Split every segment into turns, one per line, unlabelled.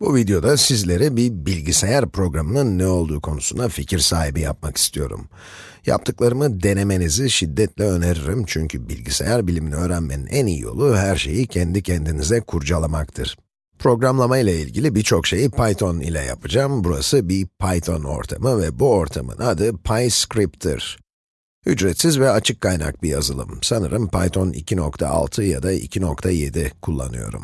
Bu videoda sizlere bir bilgisayar programının ne olduğu konusunda fikir sahibi yapmak istiyorum. Yaptıklarımı denemenizi şiddetle öneririm çünkü bilgisayar bilimini öğrenmenin en iyi yolu her şeyi kendi kendinize kurcalamaktır. Programlama ile ilgili birçok şeyi Python ile yapacağım. Burası bir Python ortamı ve bu ortamın adı PyScript'tir. Ücretsiz ve açık kaynak bir yazılım. Sanırım Python 2.6 ya da 2.7 kullanıyorum.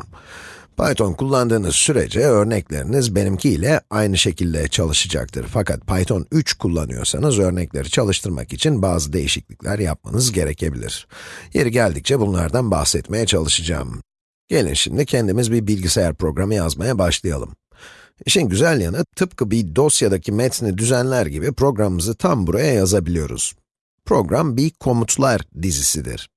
Python kullandığınız sürece örnekleriniz benimki ile aynı şekilde çalışacaktır. Fakat Python 3 kullanıyorsanız örnekleri çalıştırmak için bazı değişiklikler yapmanız gerekebilir. Yeri geldikçe bunlardan bahsetmeye çalışacağım. Gelin şimdi kendimiz bir bilgisayar programı yazmaya başlayalım. İşin güzel yanı, tıpkı bir dosyadaki metni düzenler gibi programımızı tam buraya yazabiliyoruz. Program bir komutlar dizisidir.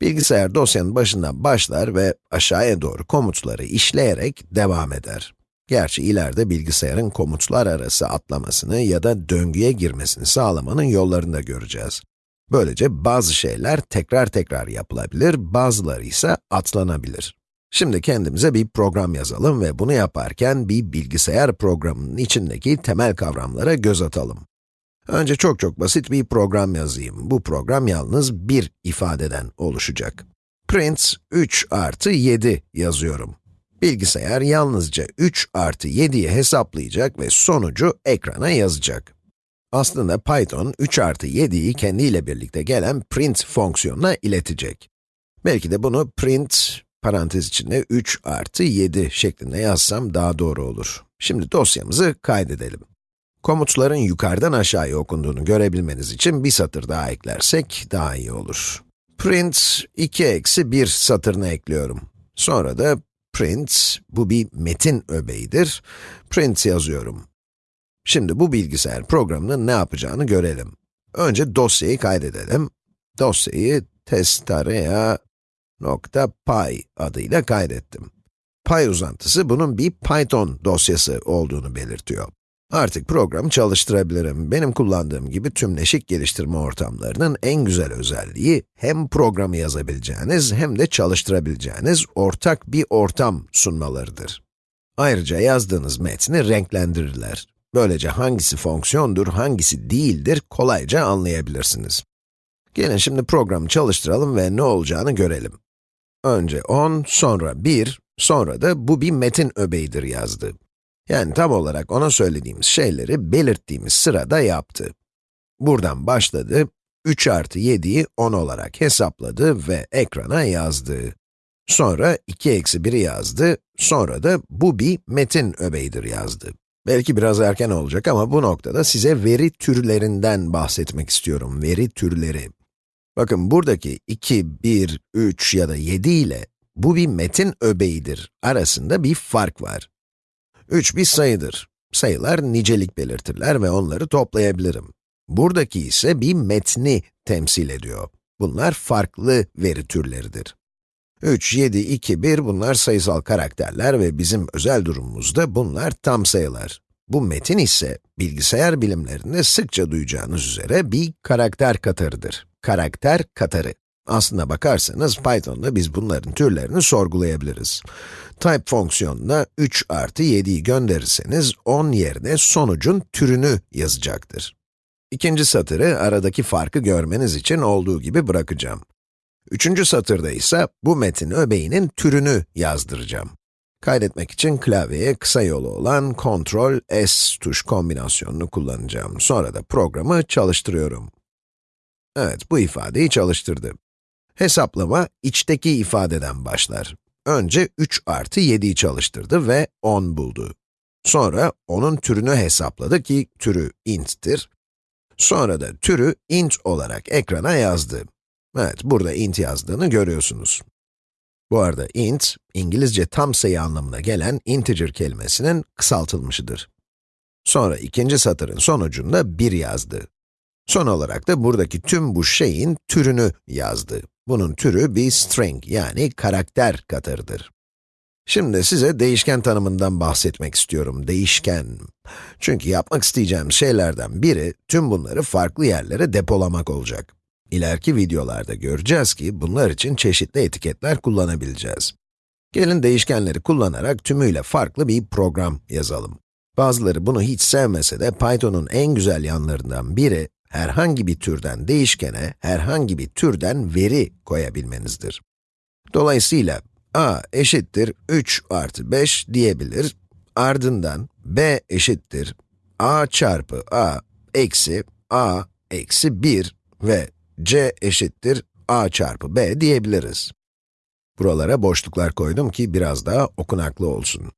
Bilgisayar dosyanın başından başlar ve aşağıya doğru komutları işleyerek devam eder. Gerçi ileride bilgisayarın komutlar arası atlamasını ya da döngüye girmesini sağlamanın yollarını da göreceğiz. Böylece bazı şeyler tekrar tekrar yapılabilir, bazıları ise atlanabilir. Şimdi kendimize bir program yazalım ve bunu yaparken bir bilgisayar programının içindeki temel kavramlara göz atalım. Önce çok çok basit bir program yazayım. Bu program yalnız bir ifadeden oluşacak. Print 3 artı 7 yazıyorum. Bilgisayar yalnızca 3 artı 7'yi hesaplayacak ve sonucu ekrana yazacak. Aslında Python 3 artı 7'yi kendiyle birlikte gelen print fonksiyonuna iletecek. Belki de bunu print, parantez içinde 3 artı 7 şeklinde yazsam daha doğru olur. Şimdi dosyamızı kaydedelim. Komutların yukarıdan aşağıya okunduğunu görebilmeniz için bir satır daha eklersek daha iyi olur. Print 2 eksi 1 satırını ekliyorum. Sonra da print, bu bir metin öbeğidir. Print yazıyorum. Şimdi bu bilgisayar programının ne yapacağını görelim. Önce dosyayı kaydedelim. Dosyayı testarea.py adıyla kaydettim. Py uzantısı bunun bir Python dosyası olduğunu belirtiyor. Artık programı çalıştırabilirim. Benim kullandığım gibi tümleşik geliştirme ortamlarının en güzel özelliği, hem programı yazabileceğiniz hem de çalıştırabileceğiniz ortak bir ortam sunmalarıdır. Ayrıca yazdığınız metni renklendirirler. Böylece hangisi fonksiyondur, hangisi değildir kolayca anlayabilirsiniz. Gelin şimdi programı çalıştıralım ve ne olacağını görelim. Önce 10, sonra 1, sonra da bu bir metin öbeğidir yazdı. Yani tam olarak ona söylediğimiz şeyleri belirttiğimiz sırada yaptı. Buradan başladı, 3 artı 7'yi 10 olarak hesapladı ve ekrana yazdı. Sonra 2 eksi 1'i yazdı, sonra da bu bir metin öbeğidir yazdı. Belki biraz erken olacak ama bu noktada size veri türlerinden bahsetmek istiyorum, veri türleri. Bakın buradaki 2, 1, 3 ya da 7 ile bu bir metin öbeğidir arasında bir fark var. 3 bir sayıdır. Sayılar nicelik belirtirler ve onları toplayabilirim. Buradaki ise bir metni temsil ediyor. Bunlar farklı veri türleridir. 3, 7, 2, 1 bunlar sayısal karakterler ve bizim özel durumumuzda bunlar tam sayılar. Bu metin ise bilgisayar bilimlerinde sıkça duyacağınız üzere bir karakter katarıdır. Karakter katarı. Aslına bakarsanız Python'da biz bunların türlerini sorgulayabiliriz. Type fonksiyonuna 3 artı 7'yi gönderirseniz 10 yerine sonucun türünü yazacaktır. İkinci satırı aradaki farkı görmeniz için olduğu gibi bırakacağım. Üçüncü satırda ise bu metin öbeğinin türünü yazdıracağım. Kaydetmek için klavyeye kısa yolu olan Ctrl S tuş kombinasyonunu kullanacağım. Sonra da programı çalıştırıyorum. Evet, bu ifadeyi çalıştırdı. Hesaplama içteki ifadeden başlar. Önce 3 artı 7'yi çalıştırdı ve 10 buldu. Sonra onun türünü hesapladı ki türü int'tir. Sonra da türü int olarak ekrana yazdı. Evet, burada int yazdığını görüyorsunuz. Bu arada int, İngilizce tam sayı anlamına gelen integer kelimesinin kısaltılmışıdır. Sonra ikinci satırın sonucunda 1 yazdı. Son olarak da buradaki tüm bu şeyin türünü yazdı. Bunun türü bir string yani karakter katarıdır. Şimdi size değişken tanımından bahsetmek istiyorum, değişken. Çünkü yapmak isteyeceğim şeylerden biri, tüm bunları farklı yerlere depolamak olacak. İleriki videolarda göreceğiz ki, bunlar için çeşitli etiketler kullanabileceğiz. Gelin değişkenleri kullanarak tümüyle farklı bir program yazalım. Bazıları bunu hiç sevmese de Python'un en güzel yanlarından biri, herhangi bir türden değişkene, herhangi bir türden veri koyabilmenizdir. Dolayısıyla a eşittir 3 artı 5 diyebilir, ardından b eşittir a çarpı a eksi a eksi 1 ve c eşittir a çarpı b diyebiliriz. Buralara boşluklar koydum ki biraz daha okunaklı olsun.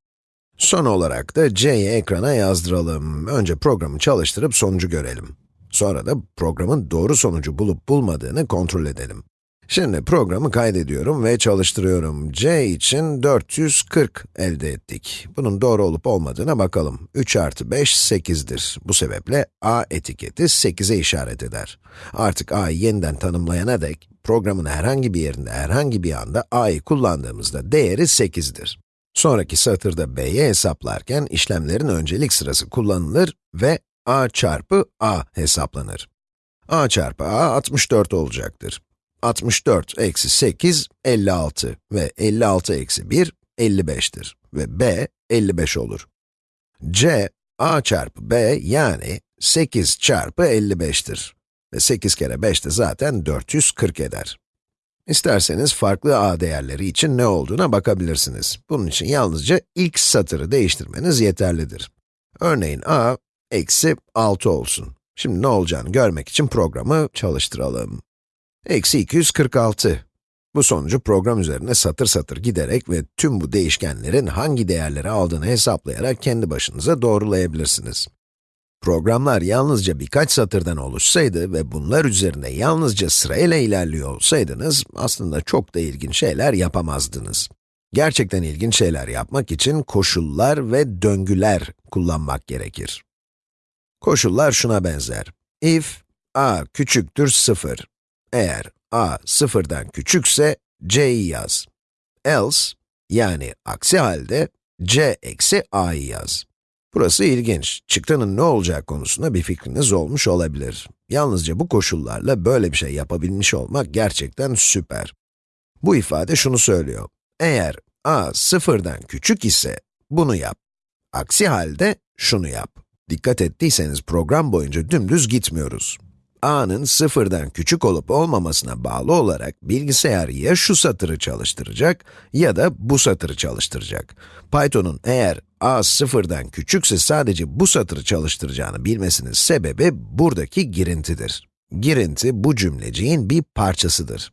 Son olarak da c'yi ekrana yazdıralım. Önce programı çalıştırıp sonucu görelim. Sonra da programın doğru sonucu bulup bulmadığını kontrol edelim. Şimdi programı kaydediyorum ve çalıştırıyorum. c için 440 elde ettik. Bunun doğru olup olmadığına bakalım. 3 artı 5, 8'dir. Bu sebeple a etiketi 8'e işaret eder. Artık a'yı yeniden tanımlayana dek, programın herhangi bir yerinde, herhangi bir anda a'yı kullandığımızda değeri 8'dir. Sonraki satırda b'yi hesaplarken işlemlerin öncelik sırası kullanılır ve a çarpı a hesaplanır. a çarpı a 64 olacaktır. 64 eksi 8, 56 ve 56 eksi 1, 55'tir ve b, 55 olur. c, a çarpı b yani 8 çarpı 55'tir. Ve 8 kere 5 de zaten 440 eder. İsterseniz farklı a değerleri için ne olduğuna bakabilirsiniz. Bunun için yalnızca ilk satırı değiştirmeniz yeterlidir. Örneğin a, eksi 6 olsun. Şimdi ne olacağını görmek için programı çalıştıralım. Eksi 246. Bu sonucu program üzerine satır satır giderek ve tüm bu değişkenlerin hangi değerleri aldığını hesaplayarak kendi başınıza doğrulayabilirsiniz. Programlar yalnızca birkaç satırdan oluşsaydı ve bunlar üzerine yalnızca sırayla ilerliyor olsaydınız, aslında çok da ilginç şeyler yapamazdınız. Gerçekten ilginç şeyler yapmak için koşullar ve döngüler kullanmak gerekir. Koşullar şuna benzer. If a küçüktür 0, eğer a sıfırdan küçükse, c'yi yaz. Else, yani aksi halde, c eksi a'yı yaz. Burası ilginç. Çıktının ne olacağı konusunda bir fikriniz olmuş olabilir. Yalnızca bu koşullarla böyle bir şey yapabilmiş olmak gerçekten süper. Bu ifade şunu söylüyor. Eğer a sıfırdan küçük ise, bunu yap. Aksi halde şunu yap. Dikkat ettiyseniz program boyunca dümdüz gitmiyoruz a'nın sıfırdan küçük olup olmamasına bağlı olarak bilgisayar ya şu satırı çalıştıracak ya da bu satırı çalıştıracak. Python'un eğer a sıfırdan küçükse sadece bu satırı çalıştıracağını bilmesinin sebebi buradaki girintidir. Girinti bu cümleciğin bir parçasıdır.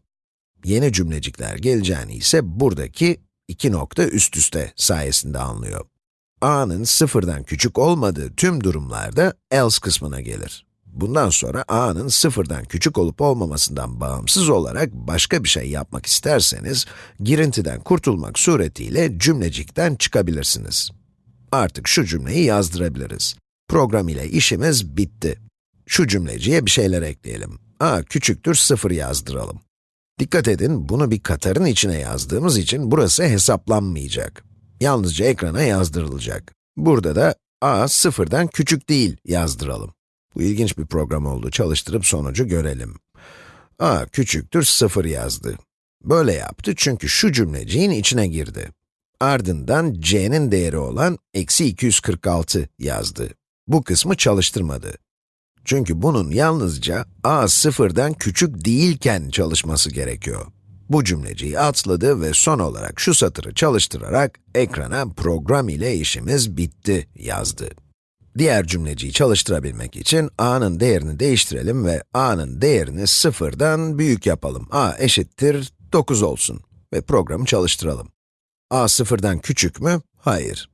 Yeni cümlecikler geleceğini ise buradaki iki nokta üst üste sayesinde anlıyor. A'nın sıfırdan küçük olmadığı tüm durumlarda else kısmına gelir. Bundan sonra a'nın sıfırdan küçük olup olmamasından bağımsız olarak başka bir şey yapmak isterseniz, girintiden kurtulmak suretiyle cümlecikten çıkabilirsiniz. Artık şu cümleyi yazdırabiliriz. Program ile işimiz bitti. Şu cümleciye bir şeyler ekleyelim. a küçüktür 0 yazdıralım. Dikkat edin, bunu bir katarın içine yazdığımız için burası hesaplanmayacak. Yalnızca ekrana yazdırılacak. Burada da a sıfırdan küçük değil yazdıralım. Bu ilginç bir program oldu. Çalıştırıp sonucu görelim. a küçüktür 0 yazdı. Böyle yaptı çünkü şu cümleciğin içine girdi. Ardından c'nin değeri olan eksi 246 yazdı. Bu kısmı çalıştırmadı. Çünkü bunun yalnızca a sıfırdan küçük değilken çalışması gerekiyor. Bu cümleciyi atladı ve son olarak şu satırı çalıştırarak ekrana program ile işimiz bitti yazdı. Diğer cümleciyi çalıştırabilmek için a'nın değerini değiştirelim ve a'nın değerini sıfırdan büyük yapalım. a eşittir 9 olsun ve programı çalıştıralım. a sıfırdan küçük mü? Hayır.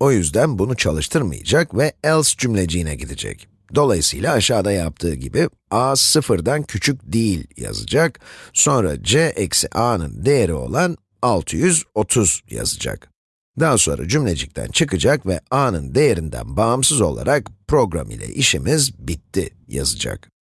O yüzden bunu çalıştırmayacak ve else cümleciğine gidecek. Dolayısıyla aşağıda yaptığı gibi a sıfırdan küçük değil yazacak, sonra c eksi a'nın değeri olan 630 yazacak. Daha sonra cümlecikten çıkacak ve a'nın değerinden bağımsız olarak program ile işimiz bitti yazacak.